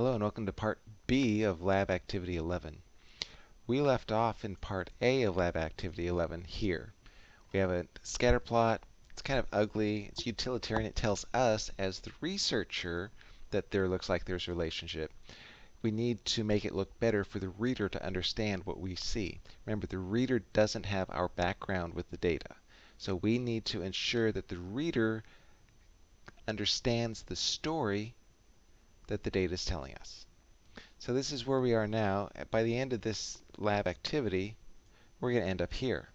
Hello and welcome to part B of Lab Activity 11. We left off in part A of Lab Activity 11 here. We have a scatter plot. It's kind of ugly. It's utilitarian. It tells us as the researcher that there looks like there's a relationship. We need to make it look better for the reader to understand what we see. Remember, the reader doesn't have our background with the data. So we need to ensure that the reader understands the story that the data is telling us. So this is where we are now. By the end of this lab activity, we're going to end up here.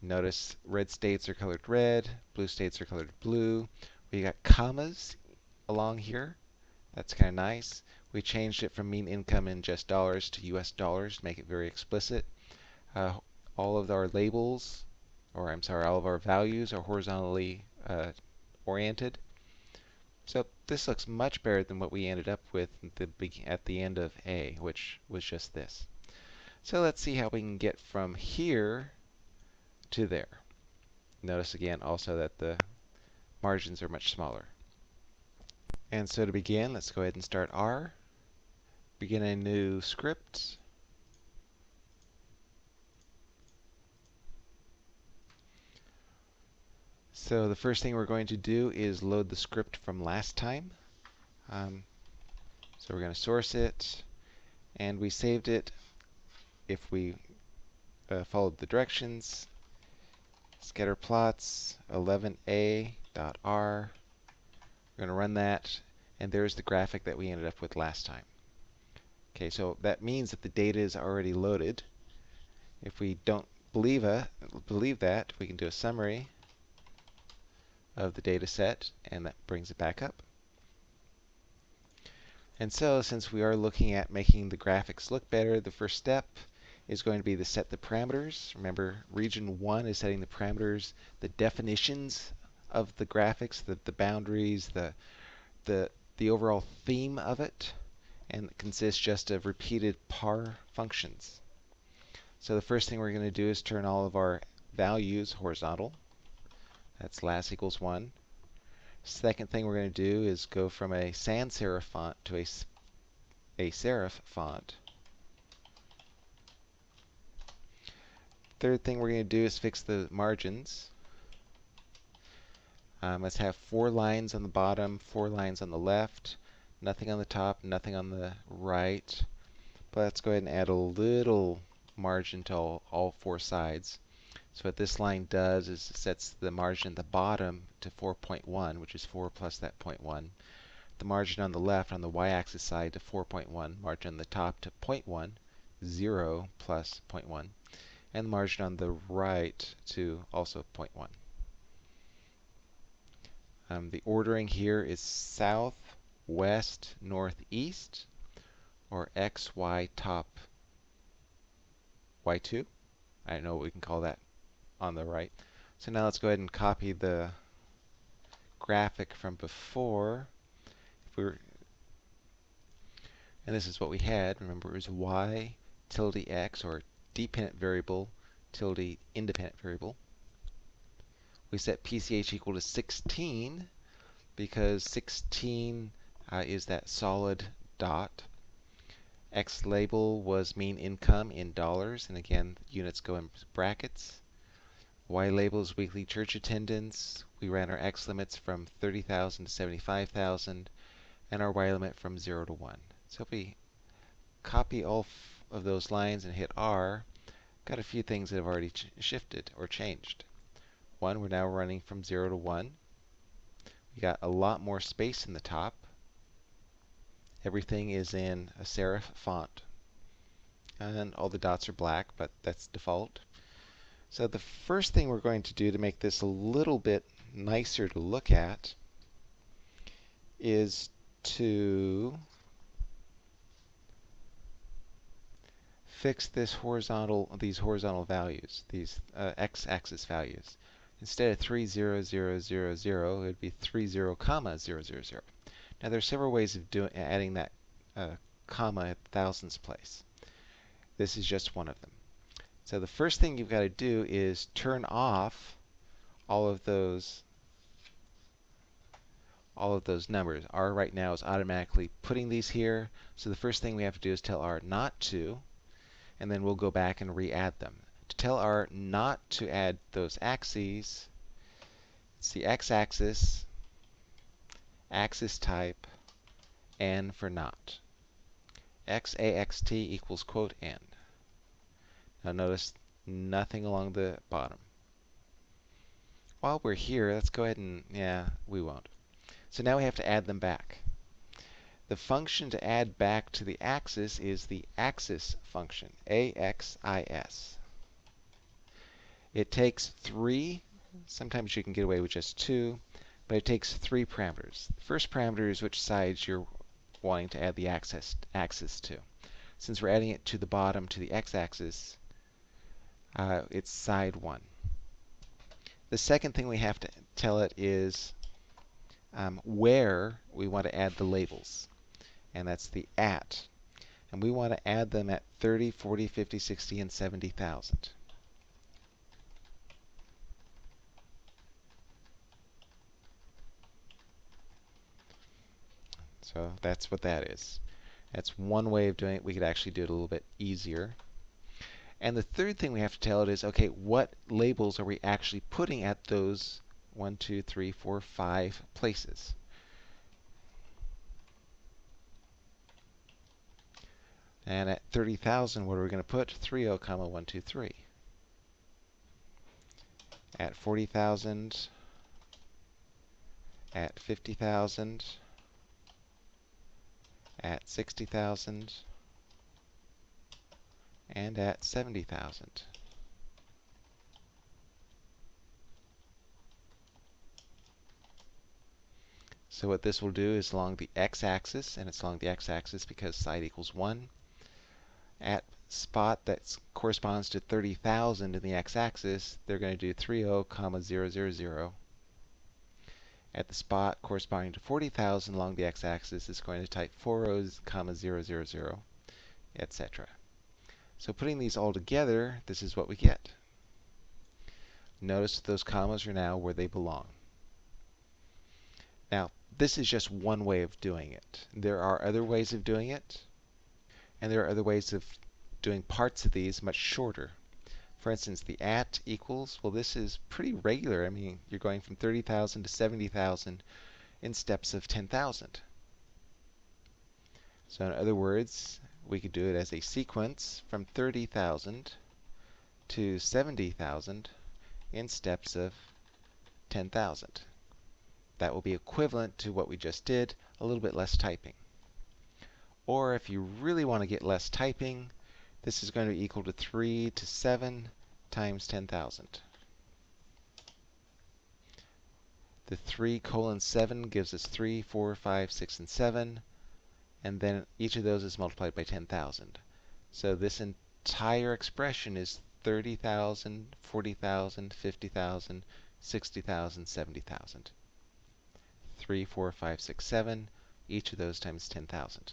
Notice red states are colored red, blue states are colored blue. We got commas along here. That's kind of nice. We changed it from mean income in just dollars to US dollars to make it very explicit. Uh, all of our labels, or I'm sorry, all of our values are horizontally uh, oriented. So this looks much better than what we ended up with at the end of A, which was just this. So let's see how we can get from here to there. Notice again also that the margins are much smaller. And so to begin, let's go ahead and start R. Begin a new script. So the first thing we're going to do is load the script from last time. Um, so we're going to source it, and we saved it if we uh, followed the directions. Scatter plots 11a.r. We're going to run that, and there's the graphic that we ended up with last time. Okay, so that means that the data is already loaded. If we don't believe, a, believe that, we can do a summary of the data set, and that brings it back up. And so, since we are looking at making the graphics look better, the first step is going to be to set the parameters. Remember, region 1 is setting the parameters, the definitions of the graphics, the, the boundaries, the, the, the overall theme of it, and it consists just of repeated par functions. So the first thing we're going to do is turn all of our values horizontal. That's las equals 1. Second thing we're going to do is go from a sans serif font to a, a serif font. Third thing we're going to do is fix the margins. Um, let's have four lines on the bottom, four lines on the left, nothing on the top, nothing on the right. But let's go ahead and add a little margin to all, all four sides. So what this line does is it sets the margin at the bottom to 4.1, which is 4 plus that 0.1. The margin on the left, on the y-axis side, to 4.1. Margin on the top to 0.1, 0 plus 0.1. And the margin on the right to also 0.1. Um, the ordering here is south, west, northeast, or x, y, top, y2. I don't know what we can call that on the right. So now let's go ahead and copy the graphic from before. If we were, and this is what we had. Remember, it was y tilde x, or dependent variable tilde independent variable. We set PCH equal to 16 because 16 uh, is that solid dot. X label was mean income in dollars, and again, units go in brackets. Y labels weekly church attendance. We ran our X limits from 30,000 to 75,000 and our Y limit from 0 to 1. So if we copy all of those lines and hit R, got a few things that have already shifted or changed. One, we're now running from 0 to 1. We got a lot more space in the top. Everything is in a serif font. And all the dots are black, but that's default. So the first thing we're going to do to make this a little bit nicer to look at is to fix this horizontal, these horizontal values, these uh, x-axis values. Instead of 3, 0, 0, 0, 0, it would be 3, 0, comma, 0, 0, 0. Now there are several ways of doing adding that uh, comma at thousands place. This is just one of them. So the first thing you've got to do is turn off all of those all of those numbers. R right now is automatically putting these here. So the first thing we have to do is tell R not to, and then we'll go back and re-add them. To tell R not to add those axes, it's the x-axis, axis type, n for not. x-a-x-t equals quote n. Now notice nothing along the bottom. While we're here, let's go ahead and, yeah, we won't. So now we have to add them back. The function to add back to the axis is the axis function, A-X-I-S. It takes three, sometimes you can get away with just two, but it takes three parameters. The first parameter is which sides you're wanting to add the axis, axis to. Since we're adding it to the bottom, to the x-axis, uh, it's side 1. The second thing we have to tell it is um, where we want to add the labels. And that's the at. And we want to add them at 30, 40, 50, 60, and 70,000. So that's what that is. That's one way of doing it. We could actually do it a little bit easier. And the third thing we have to tell it is, okay, what labels are we actually putting at those one, two, three, four, five places? And at 30,000, what are we going to put? 30, comma 123. At 40,000, at 50,000, at 60,000, and at 70,000. So what this will do is along the x-axis, and it's along the x-axis because side equals 1, at spot that corresponds to 30,000 in the x-axis, they're going to do 30, comma 000. At the spot corresponding to 40,000 along the x-axis, it's going to type 40, comma 000, etc. So putting these all together, this is what we get. Notice that those commas are now where they belong. Now, this is just one way of doing it. There are other ways of doing it, and there are other ways of doing parts of these much shorter. For instance, the at equals, well, this is pretty regular. I mean, you're going from 30,000 to 70,000 in steps of 10,000. So in other words, we could do it as a sequence from 30,000 to 70,000 in steps of 10,000. That will be equivalent to what we just did, a little bit less typing. Or if you really want to get less typing, this is going to be equal to 3 to 7 times 10,000. The 3 colon 7 gives us 3, 4, 5, 6, and 7. And then each of those is multiplied by 10,000. So this entire expression is 30,000, 40,000, 50,000, 60,000, 70,000. 3, 4, 5, 6, 7, each of those times 10,000.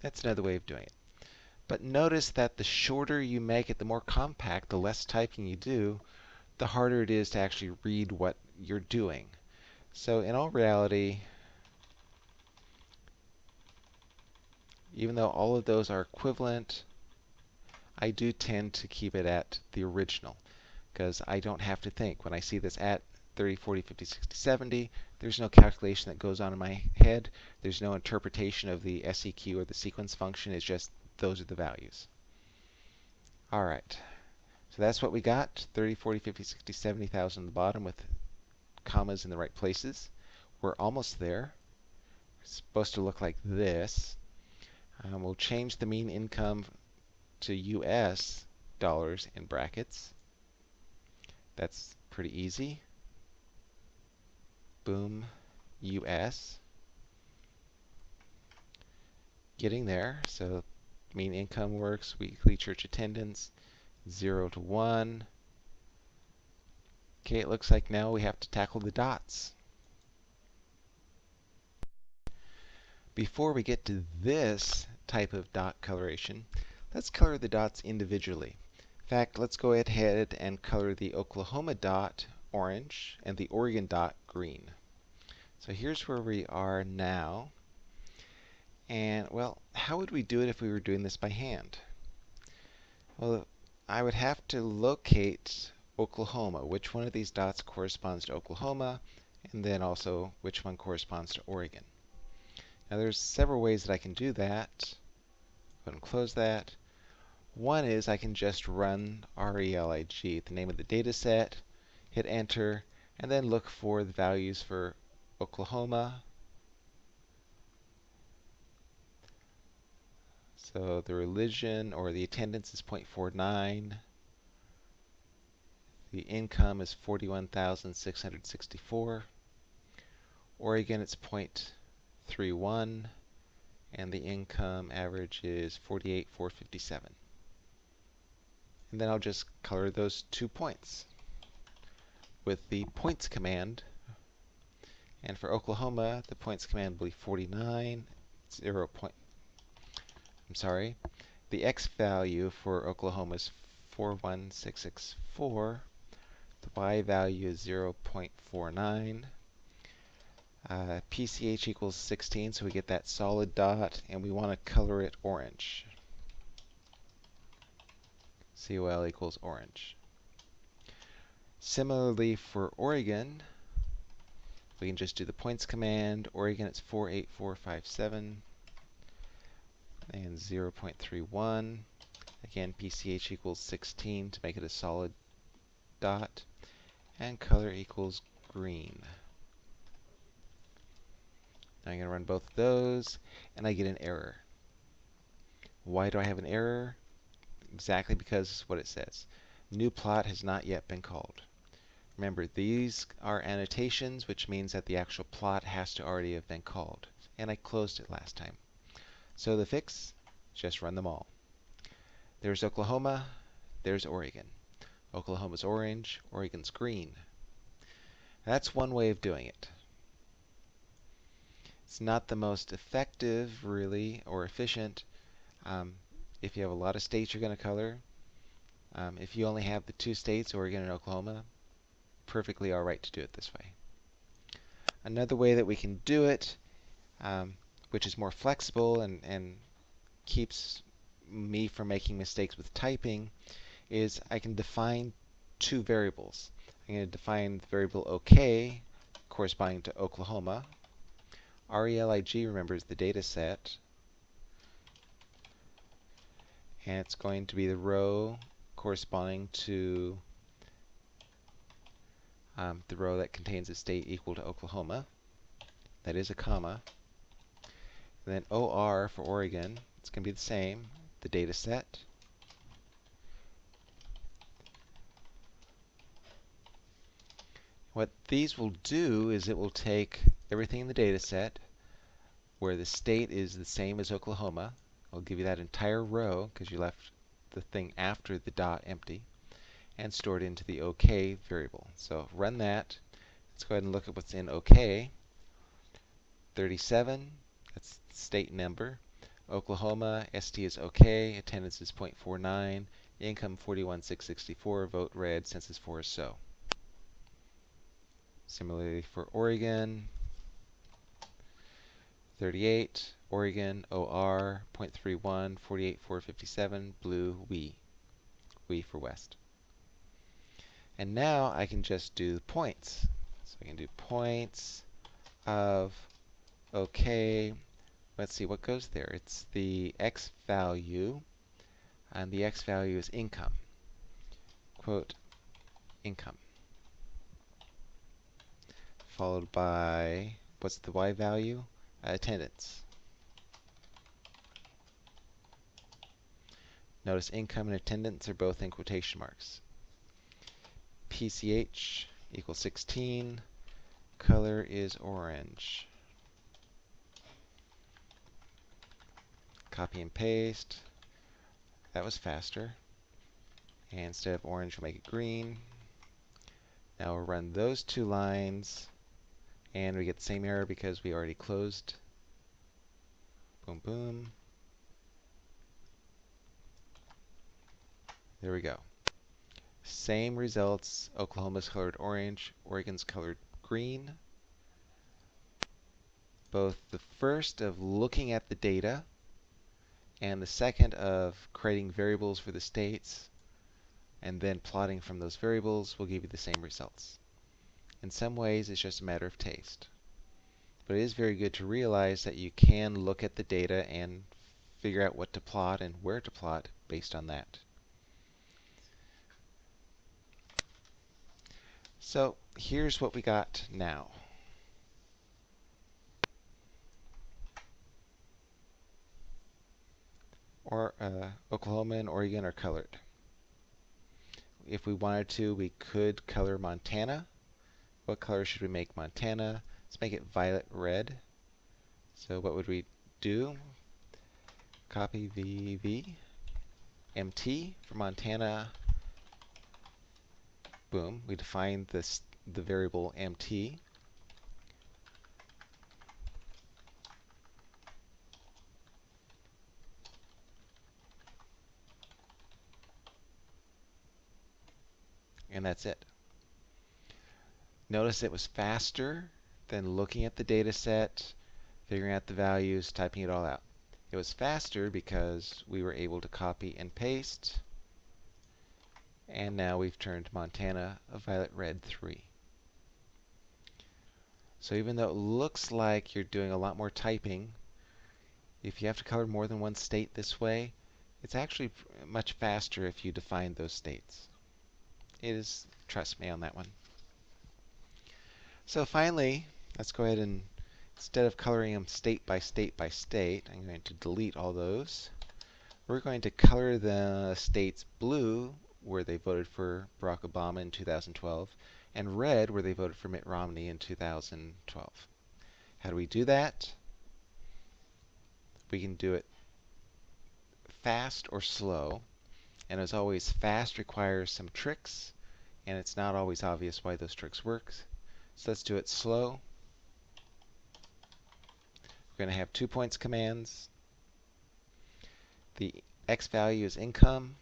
That's another way of doing it. But notice that the shorter you make it, the more compact, the less typing you do, the harder it is to actually read what you're doing. So in all reality, even though all of those are equivalent, I do tend to keep it at the original because I don't have to think. When I see this at 30, 40, 50, 60, 70, there's no calculation that goes on in my head. There's no interpretation of the SEQ or the sequence function. It's just those are the values. All right. So that's what we got, 30, 40, 50, 60, 70,000 on the bottom with commas in the right places. We're almost there. It's supposed to look like this. Um, we'll change the mean income to US dollars in brackets. That's pretty easy. Boom, US. Getting there. So mean income works, weekly church attendance, 0 to 1. Okay, it looks like now we have to tackle the dots. Before we get to this type of dot coloration, let's color the dots individually. In fact, let's go ahead and color the Oklahoma dot orange and the Oregon dot green. So here's where we are now. And, well, how would we do it if we were doing this by hand? Well, I would have to locate Oklahoma. Which one of these dots corresponds to Oklahoma? And then also which one corresponds to Oregon. Now there's several ways that I can do that. Go ahead and close that. One is I can just run RELIG, the name of the data set, hit enter, and then look for the values for Oklahoma. So the religion or the attendance is 0.49. The income is 41,664. Oregon, it's 0.31. And the income average is 48,457. And then I'll just color those two points with the points command. And for Oklahoma, the points command will be 49, 0 point. I'm sorry. The x value for Oklahoma is 41664. The y value is 0.49. Uh, PCH equals 16, so we get that solid dot, and we want to color it orange. COL equals orange. Similarly for Oregon, we can just do the points command. Oregon, it's 48457 and 0.31. Again, PCH equals 16 to make it a solid dot. And color equals green. Now I'm going to run both of those, and I get an error. Why do I have an error? Exactly because what it says. New plot has not yet been called. Remember, these are annotations, which means that the actual plot has to already have been called. And I closed it last time. So the fix, just run them all. There's Oklahoma, there's Oregon. Oklahoma's orange, Oregon's green. That's one way of doing it. It's not the most effective, really, or efficient um, if you have a lot of states you're going to color. Um, if you only have the two states, Oregon and Oklahoma, perfectly all right to do it this way. Another way that we can do it, um, which is more flexible and, and keeps me from making mistakes with typing, is I can define two variables. I'm going to define the variable OK corresponding to Oklahoma. RELIG, remembers the data set. And it's going to be the row corresponding to um, the row that contains a state equal to Oklahoma. That is a comma. And then OR for Oregon, it's going to be the same, the data set. What these will do is it will take everything in the data set where the state is the same as Oklahoma. I'll give you that entire row because you left the thing after the dot empty and store it into the OK variable. So run that. Let's go ahead and look at what's in OK. 37, that's state number. Oklahoma, ST is OK, attendance is 0.49, income 41,664, vote red, census 4 is so. Similarly for Oregon, 38, Oregon, OR, 0.31, 48,457, blue, we. We for west. And now I can just do points. So I can do points of, okay, let's see what goes there. It's the x value, and the x value is income. Quote, income. Followed by, what's the y value? Uh, attendance. Notice income and attendance are both in quotation marks. PCH equals 16. Color is orange. Copy and paste. That was faster. And instead of orange, we'll make it green. Now we'll run those two lines, and we get the same error because we already closed. Boom, boom. There we go. Same results. Oklahoma's colored orange, Oregon's colored green. both the first of looking at the data and the second of creating variables for the states and then plotting from those variables will give you the same results. In some ways, it's just a matter of taste. But it is very good to realize that you can look at the data and figure out what to plot and where to plot based on that. So here's what we got now. Or uh, Oklahoma and Oregon are colored. If we wanted to, we could color Montana. What color should we make Montana? Let's make it violet red. So what would we do? Copy VV MT for Montana boom, we define this the variable mt. And that's it. Notice it was faster than looking at the data set, figuring out the values, typing it all out. It was faster because we were able to copy and paste and now we've turned Montana a violet red 3. So even though it looks like you're doing a lot more typing, if you have to color more than one state this way, it's actually much faster if you define those states. It is, trust me on that one. So finally, let's go ahead and, instead of coloring them state by state by state, I'm going to delete all those. We're going to color the states blue where they voted for Barack Obama in 2012, and red, where they voted for Mitt Romney in 2012. How do we do that? We can do it fast or slow. And as always, fast requires some tricks, and it's not always obvious why those tricks work. So let's do it slow. We're going to have two points commands. The x value is income.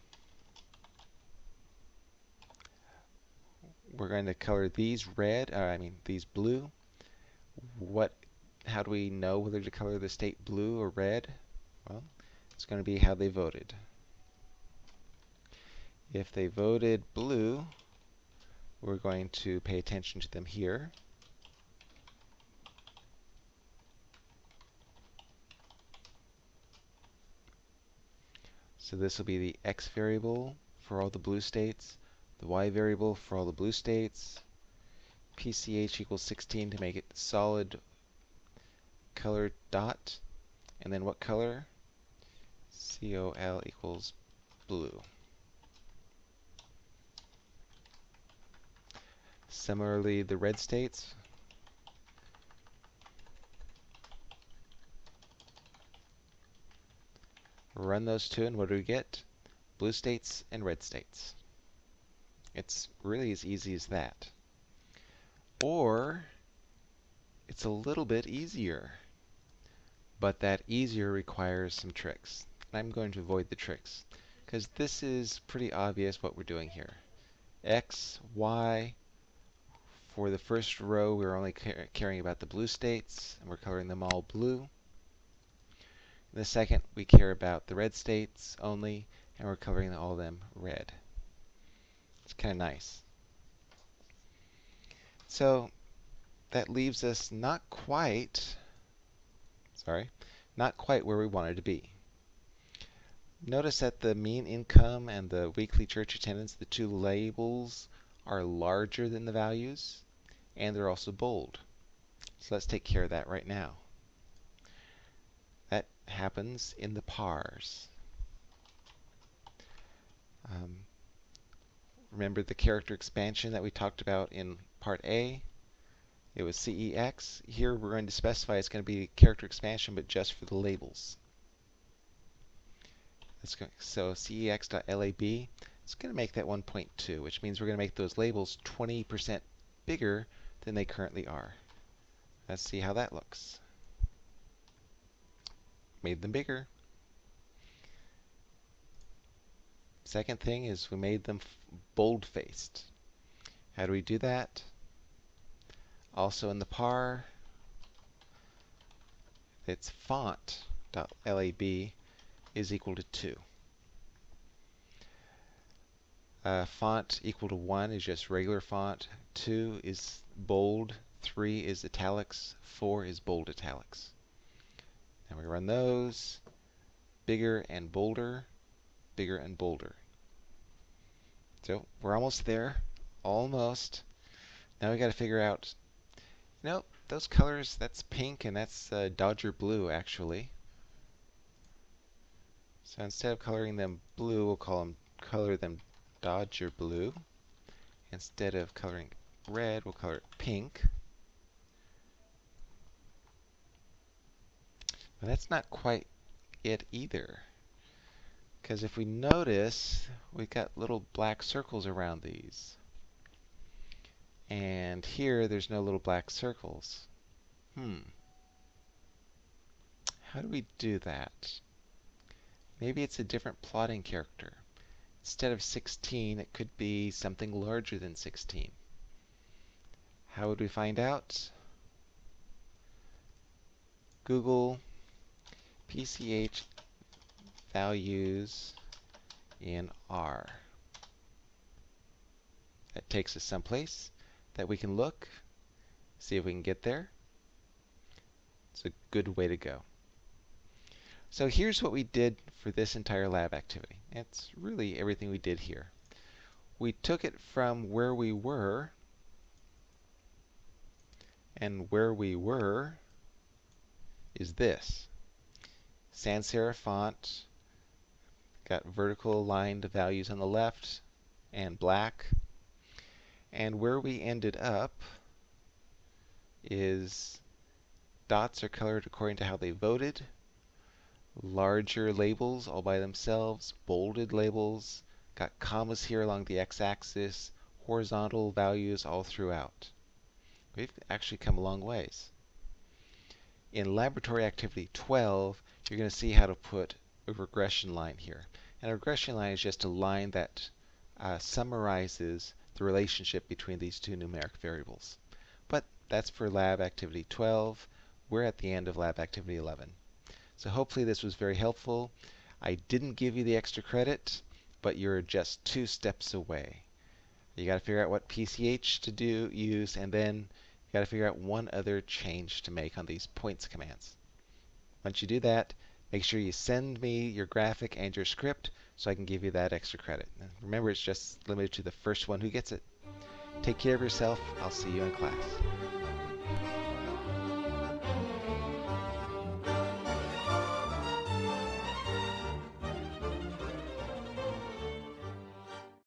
we're going to color these red, or I mean these blue. What, how do we know whether to color the state blue or red? Well, it's going to be how they voted. If they voted blue, we're going to pay attention to them here. So this will be the x variable for all the blue states the y variable for all the blue states, PCH equals 16 to make it solid color dot, and then what color? COL equals blue. Similarly, the red states, run those two, and what do we get? Blue states and red states. It's really as easy as that. Or it's a little bit easier. But that easier requires some tricks. I'm going to avoid the tricks because this is pretty obvious what we're doing here. X, Y, for the first row we're only caring about the blue states and we're coloring them all blue. In the second we care about the red states only and we're coloring all of them red. It's kind of nice. So that leaves us not quite, sorry, not quite where we wanted to be. Notice that the mean income and the weekly church attendance, the two labels, are larger than the values, and they're also bold. So let's take care of that right now. That happens in the pars. Um, Remember the character expansion that we talked about in part A? It was CEX. Here we're going to specify it's going to be character expansion, but just for the labels. Go, so CEX.lab, it's going to make that 1.2, which means we're going to make those labels 20% bigger than they currently are. Let's see how that looks. Made them bigger. Second thing is we made them bold-faced. How do we do that? Also in the par, its font.lab is equal to 2. Uh, font equal to 1 is just regular font. 2 is bold. 3 is italics. 4 is bold italics. And we run those. Bigger and bolder. Bigger and bolder. So we're almost there. Almost. Now we got to figure out, you know, those colors, that's pink and that's uh, Dodger blue actually. So instead of coloring them blue, we'll call them color them Dodger blue. Instead of coloring red, we'll color it pink. But that's not quite it either. Because if we notice, we've got little black circles around these. And here, there's no little black circles. Hmm. How do we do that? Maybe it's a different plotting character. Instead of 16, it could be something larger than 16. How would we find out? Google PCH values in R. That takes us someplace that we can look, see if we can get there. It's a good way to go. So here's what we did for this entire lab activity. It's really everything we did here. We took it from where we were, and where we were is this. Sans serif font, got vertical aligned values on the left, and black. And where we ended up is dots are colored according to how they voted. Larger labels all by themselves, bolded labels, got commas here along the x-axis, horizontal values all throughout. We've actually come a long ways. In laboratory activity 12, you're going to see how to put a regression line here. And a regression line is just a line that uh, summarizes the relationship between these two numeric variables. But that's for lab activity 12. We're at the end of lab activity 11. So hopefully this was very helpful. I didn't give you the extra credit, but you're just two steps away. You got to figure out what PCH to do, use, and then you got to figure out one other change to make on these points commands. Once you do that, make sure you send me your graphic and your script so I can give you that extra credit. Remember, it's just limited to the first one who gets it. Take care of yourself. I'll see you in class.